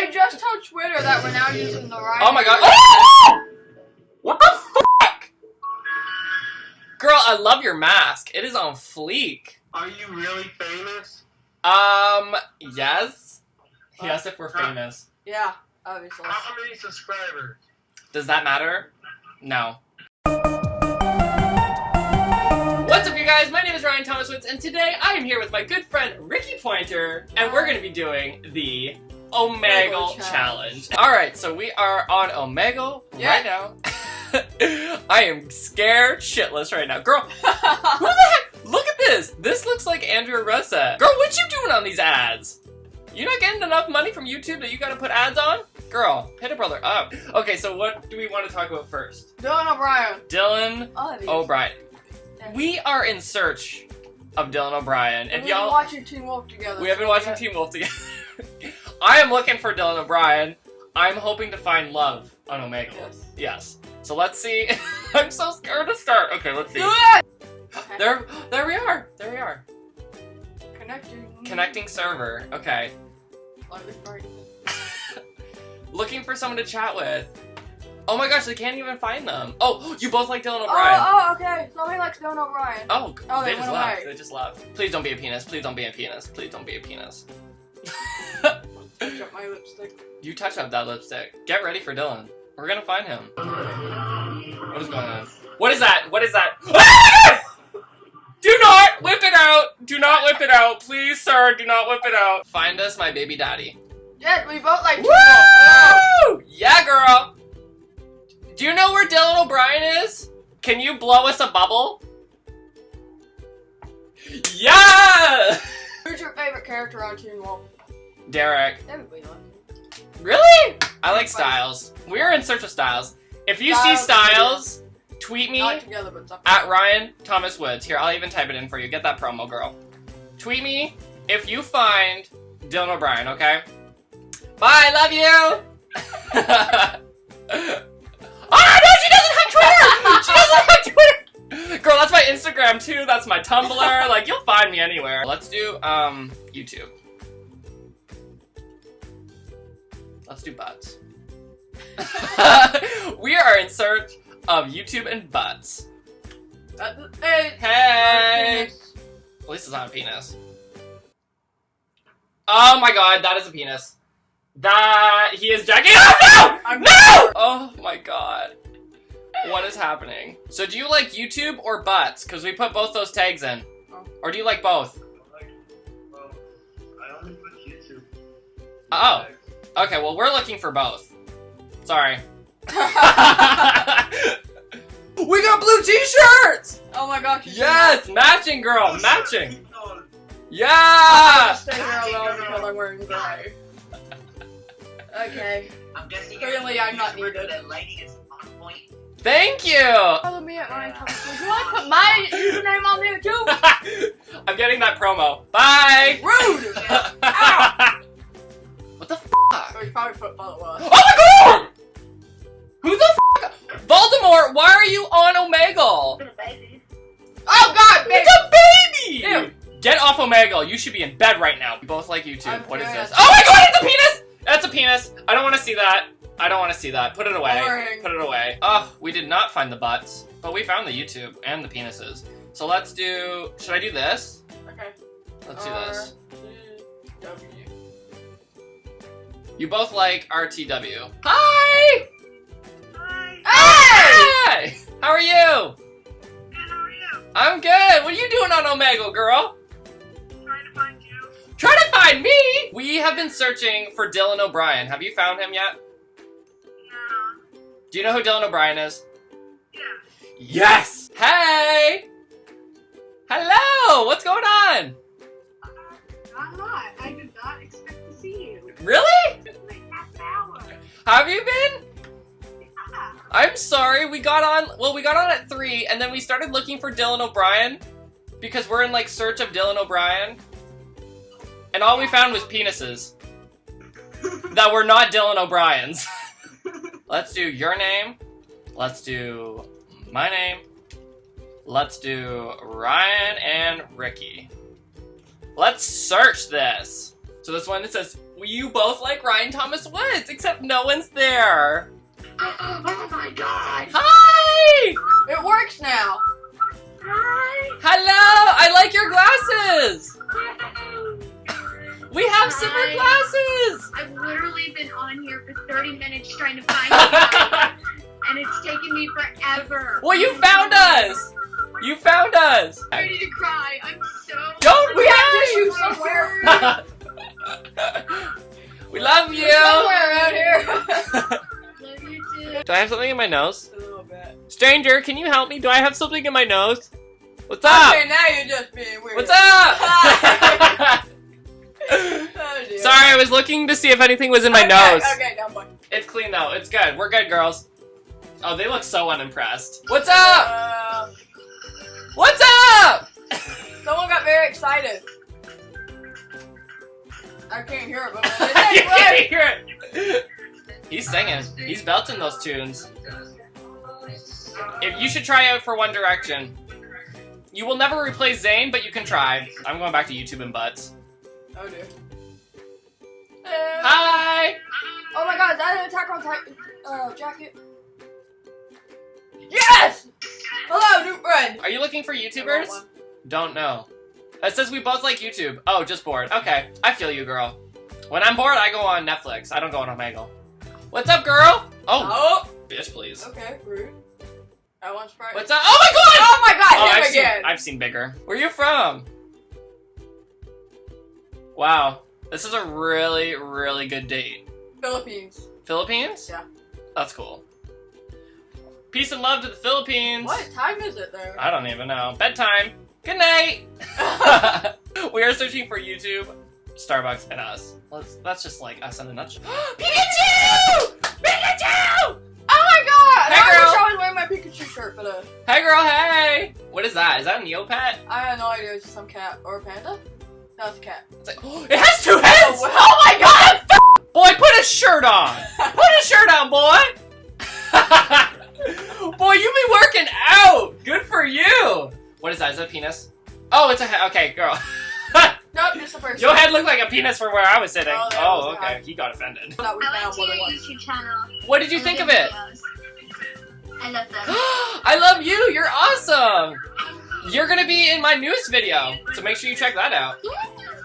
I just told Twitter that we're now using the right. Oh my god. Oh! What the fuck? Girl, I love your mask. It is on fleek. Are you really famous? Um, yes. He asked if we're famous. Yeah, obviously. How many subscribers? Does that matter? No. What's up, you guys? My name is Ryan Thomas Woods, and today I am here with my good friend Ricky Pointer, and we're going to be doing the Omegle Challenge. Challenge. Alright, so we are on Omegle Yeah. right now. I am scared shitless right now. Girl, who the heck? Look at this! This looks like Andrea Russett. Girl, what you doing on these ads? You not getting enough money from YouTube that you gotta put ads on? Girl, hit a brother up. Okay, so what do we want to talk about first? Dylan O'Brien. Dylan. O'Brien. We are in search of Dylan O'Brien. Been y'all, watching Teen Wolf together. we have been watching. Teen Wolf together. I am looking for Dylan O'Brien. I'm hoping to find love on Omegle. Yes. Yes. So let's see. I'm so scared to start. Okay, let's see. Do it! Okay. There, there we are. There we are. Connecting. Connecting server. Okay. Love this party. Looking for someone to chat with. Oh my gosh, they can't even find them. Oh, you both like Dylan Oh, O'Brien. oh, okay. Somebody likes Dylan O'Brien. Oh, Oh, they, they just left. away. They just left. Please don't be a penis. Please don't be a penis. Please don't be a penis. Got my lipstick. you touch up that lipstick. Get ready for Dylan. We're gonna find him. What is going on? What is that? What is that? do not whip it out! Do not whip it out. Please, sir, do not whip it out. Find us my baby daddy. Yeah, we both like Woo! Yeah, girl! Do you know where Dylan O'Brien is? Can you blow us a bubble? Yeah! Who's your favorite character on Teen Wolf? Derek. Everybody likes him. Really? I like Stiles. We're in search of Stiles. If you see Stiles tweet me at Ryan Thomas Woods. Here, I'll even type it in for you. Get that promo, girl. Tweet me if you find Dylan O'Brien, okay? Bye, love you! oh, no, she doesn't have Twitter! She doesn't have Twitter! Girl, that's my Instagram too. That's my Tumblr. Like, you'll find me anywhere. Let's do, um, YouTube. Let's do butts. we are in search of YouTube and butts. Uh, hey. Hey! At least it's not a penis. Oh my god, that is a penis. That he is jacking. Oh no! I'm- No! Oh my god. What is happening? So do you like YouTube or butts? Because we put both those tags in. Oh. Or do you like both? Well, I only put YouTube. Oh. Okay, well we're looking for both. Sorry. we got blue t-shirts! oh my gosh. Yes! Matching girl, Oh, matching! shit. Should Yeah! Stay here alone because I'm wearing gray. Okay. I'm guessing Clearly, you're I'm not the needed. The is on point. Thank you! Follow me at Ryan Thomas. Would you like to put my username on there too? I'm getting that promo. Bye! Rude! what the f? Oh, you probably put follow us. Oh my god! Who the f? Voldemort, why are you on Omegle? It's a baby. Oh god, babe! It's a baby! Ew. Get off Omegle. You should be in bed right now. We both like YouTube. I'm what is this? Oh my god, it's a penis! That's a penis. I don't want to see that. I don't want to see that. Put it away. Boring. Put it away. Oh, we did not find the butts, but we found the YouTube and the penises. So let's do. Should I do this? Okay. Let's do this. T, W. You both like RTW. Hi! Hi, Hi! How are you? good, how are you? I'm good. What are you doing on Omegle, girl? Trying to find you. Trying to find me! We have been searching for Dylan O'Brien. Have you found him yet? Yeah. Do you know who Dylan O'Brien is? Yeah. Yes! Hey! Hello! What's going on? Uh, not a lot. I did not expect to see you. Really? Have you been? Yeah. I'm sorry, we got on, well, we got on at 3, and then we started looking for Dylan O'Brien, because we're in, like, search of Dylan O'Brien, and all we found was penises. that were not Dylan O'Brien's. Let's do your name, let's do my name, let's do Ryan and Ricky. Let's search this. So this one it says, "You both like Ryan Thomas Woods, except no one's there." Oh, oh my god! Hi! It works now. Hi! Hello! I like your glasses! We have super Hi. glasses! I've literally been on here for 30 minutes trying to find you, and it's taken me forever. well, you found us! You found us! I'm ready to cry. I'm so. Don't We have Do I have something in my nose? A little bit. Stranger, can you help me? Do I have something in my nose? What's up? Okay, now you're just being weird. What's up? Oh. Sorry, I was looking to see if anything was in my okay, nose. Okay, now boy. It's clean though. It's good. We're good, girls. Oh, they look so unimpressed. What's up? Uh, What's up? someone got very excited. I can't hear it, but they can't hear it. He's singing. He's belting those tunes. If you should try out for One Direction. You will never replace Zayn, but you can try. I'm going back to YouTube and butts. Oh dear. Uh, Hi. Oh my god, is that an Attack on Titan uh, jacket? Yes! Hello, new friend. Are you looking for YouTubers? Don't know. It says we both like YouTube. Oh, just bored. Okay, I feel you, girl. When I'm bored, I go on Netflix. I don't go on Omegle. What's up, girl? Oh, Oh, bitch, please. okay, rude. I want Sprite. What's up? Oh my god! Oh my god, Oh, him I've seen. I've seen bigger. Where are you from? Wow, this is a really, really good date. Philippines. Philippines? Yeah. That's cool. Peace and love to the Philippines. What time is it there? I don't even know. Bedtime. Good night. we are searching for YouTube, Starbucks, and us. Let's. That's just like us in a nutshell. Pikachu! Pikachu! Oh my god! Hey, I girl. wish I was wearing my Pikachu shirt, but uh, Hey, girl. Hey. What is that? Is that a Neopet? I have no idea. It's just some cat or a panda. No, it's a cat. It's like, it has two heads. Oh, oh my god! Boy, put a shirt on. Put a shirt on, boy. boy, you be working out. Good for you. What is that? Is that a penis? Oh, it's a head. Okay, girl. Nope, just a person. Your head looked like a penis from where I was sitting. Oh, Oh, was okay. head. He got offended. I found went what to your. YouTube channel. What did you think of it? videos. I love them. I love you. You're awesome. You're gonna be in my newest video, so make sure you check that out.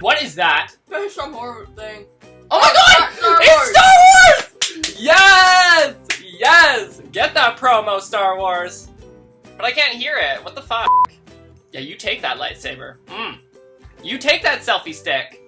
What is that? There's some horror thing. Oh my Oh, god! Star It's Star Wars! Yes! Yes! Get that promo, Star Wars. But I can't hear it. What the fuck? Yeah, you take that lightsaber. Mm. You take that selfie stick.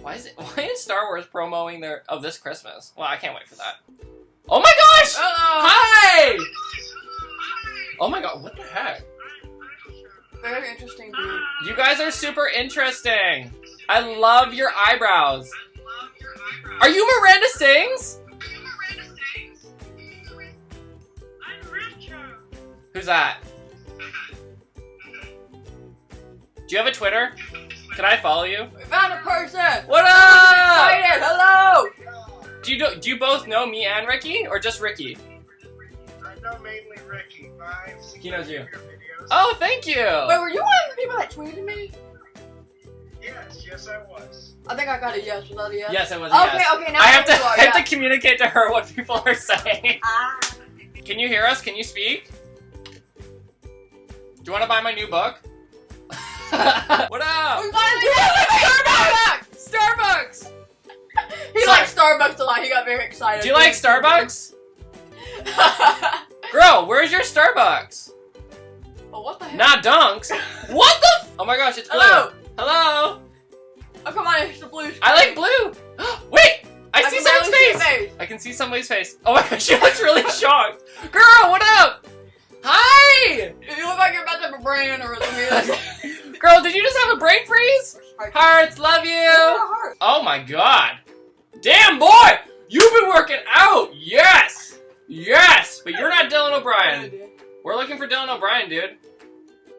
Why is it? Why is Star Wars promoting their of this Christmas? Well, I can't wait for that. Oh my gosh! Oh, Hi! Oh my god! What the heck? very interesting dude. You guys are super interesting. I love your eyebrows. I love your eyebrows. Are you Miranda Sings? I'm Richo. Who's that? Do you have a Twitter? Can I follow you? We found a person. What up? Excited. Hello. Do you do, do you both know me and Ricky, or just Ricky? I know mainly Ricky. I've seen He knows you. videos. Oh, thank you. Wait, were you one of the people that tweeted me? Yes, yes, I was. I think I got a yes. Was that a yes? Yes, it was. a Okay, yes. okay. Now I have to. know you are, I have yeah. to communicate to her what people are saying. Ah. Can you hear us? Can you speak? Do you want to buy my new book? what up? We finally got Starbucks. Starbucks. He Sorry. likes Starbucks a lot. He got very excited. Do you like Starbucks? Girl, where's your Starbucks? oh, what the heck? Not Dunks. What the? F- oh my gosh, it's blue. Hello. Hello. Oh, come on. It's the blue. I like blue. Wait, I, see can someone's see face. face. I can see somebody's face. Oh my gosh, she looks really shocked. Girl, what up? Hi. You look like you're about to have a brain or something. Girl, did you just have a brain freeze? Hearts, love you. Oh my god. Damn, boy! You've been working out! Yes! Yes! But you're not Dylan O'Brien. We're looking for Dylan O'Brien, dude.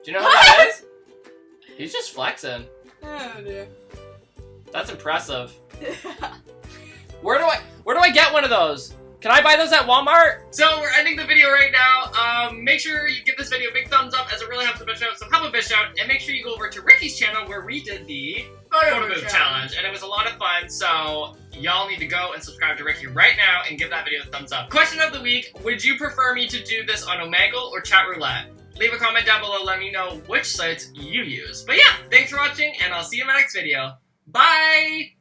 Do you know who that is? He's just flexing. Oh dear. That's impressive. Where do I where do I get one of those? Can I buy those at Walmart? So we're ending the video right now. Um, make sure you give this video a big thumbs up as it really helps the bitch out. So help a bitch out, and make sure you go over to Ricky's channel where we did the photo move challenge, and it was a lot of fun. So y'all need to go and subscribe to Ricky right now and give that video a thumbs up. Question of the week: Would you prefer me to do this on Omegle or Chat Roulette? Leave a comment down below. Let me know which sites you use. But yeah, thanks for watching, and I'll see you in my next video. Bye.